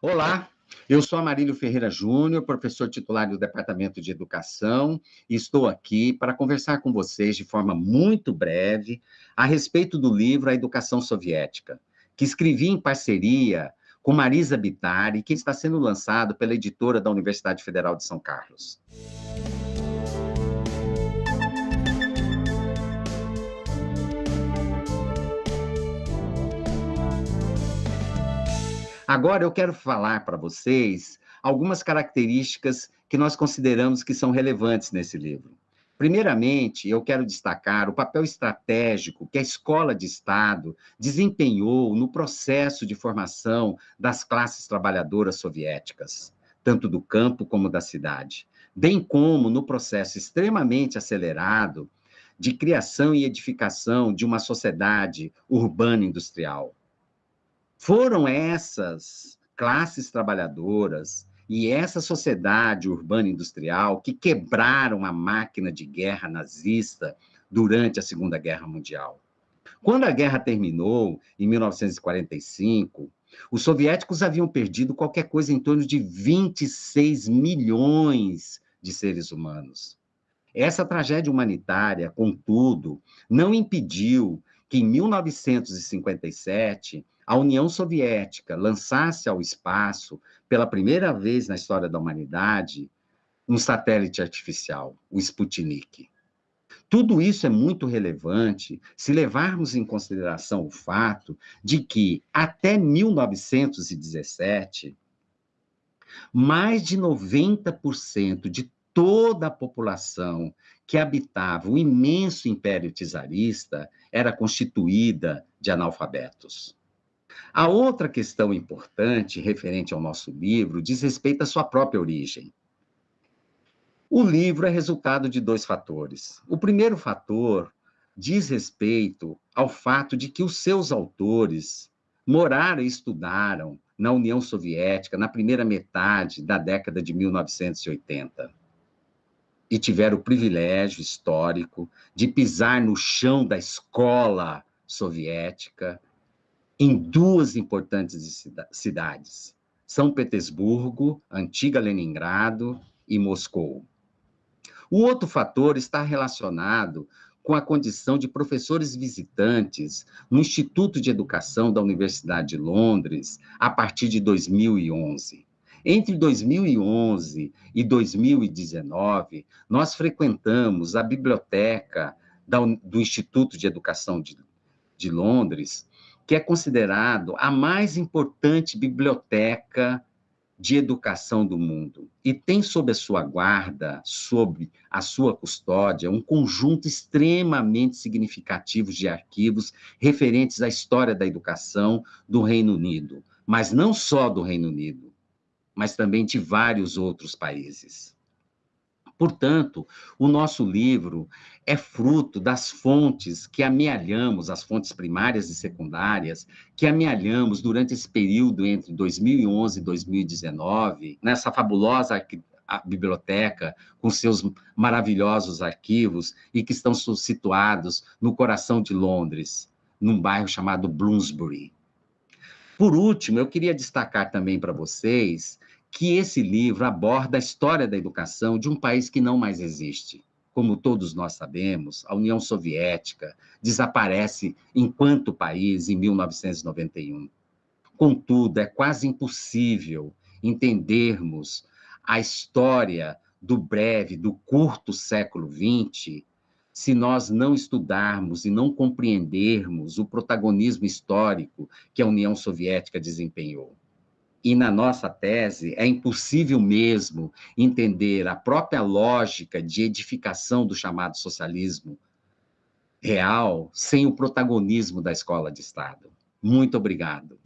Olá, eu sou Amarílio Ferreira Júnior, professor titular do Departamento de Educação, e estou aqui para conversar com vocês de forma muito breve a respeito do livro A Educação Soviética, que escrevi em parceria com Marisa Bitari, que está sendo lançado pela editora da Universidade Federal de São Carlos. Agora eu quero falar para vocês algumas características que nós consideramos que são relevantes nesse livro. Primeiramente, eu quero destacar o papel estratégico que a escola de Estado desempenhou no processo de formação das classes trabalhadoras soviéticas, tanto do campo como da cidade, bem como no processo extremamente acelerado de criação e edificação de uma sociedade urbana industrial. Foram essas classes trabalhadoras e essa sociedade urbana industrial que quebraram a máquina de guerra nazista durante a Segunda Guerra Mundial. Quando a guerra terminou, em 1945, os soviéticos haviam perdido qualquer coisa em torno de 26 milhões de seres humanos. Essa tragédia humanitária, contudo, não impediu que em 1957 a União Soviética lançasse ao espaço, pela primeira vez na história da humanidade, um satélite artificial, o Sputnik. Tudo isso é muito relevante se levarmos em consideração o fato de que, até 1917, mais de 90% de toda a população que habitava o imenso império czarista era constituída de analfabetos. A outra questão importante referente ao nosso livro diz respeito à sua própria origem. O livro é resultado de dois fatores. O primeiro fator diz respeito ao fato de que os seus autores moraram e estudaram na União Soviética na primeira metade da década de 1980 e tiveram o privilégio histórico de pisar no chão da escola soviética em duas importantes cidades, São Petersburgo, antiga Leningrado e Moscou. O outro fator está relacionado com a condição de professores visitantes no Instituto de Educação da Universidade de Londres a partir de 2011. Entre 2011 e 2019, nós frequentamos a biblioteca do Instituto de Educação de, de Londres que é considerado a mais importante biblioteca de educação do mundo. E tem sob a sua guarda, sob a sua custódia, um conjunto extremamente significativo de arquivos referentes à história da educação do Reino Unido, mas não só do Reino Unido, mas também de vários outros países. Portanto, o nosso livro é fruto das fontes que amealhamos, as fontes primárias e secundárias, que amealhamos durante esse período entre 2011 e 2019, nessa fabulosa biblioteca com seus maravilhosos arquivos e que estão situados no coração de Londres, num bairro chamado Bloomsbury. Por último, eu queria destacar também para vocês que esse livro aborda a história da educação de um país que não mais existe. Como todos nós sabemos, a União Soviética desaparece enquanto país em 1991. Contudo, é quase impossível entendermos a história do breve, do curto século XX, se nós não estudarmos e não compreendermos o protagonismo histórico que a União Soviética desempenhou. E na nossa tese, é impossível mesmo entender a própria lógica de edificação do chamado socialismo real sem o protagonismo da escola de Estado. Muito obrigado.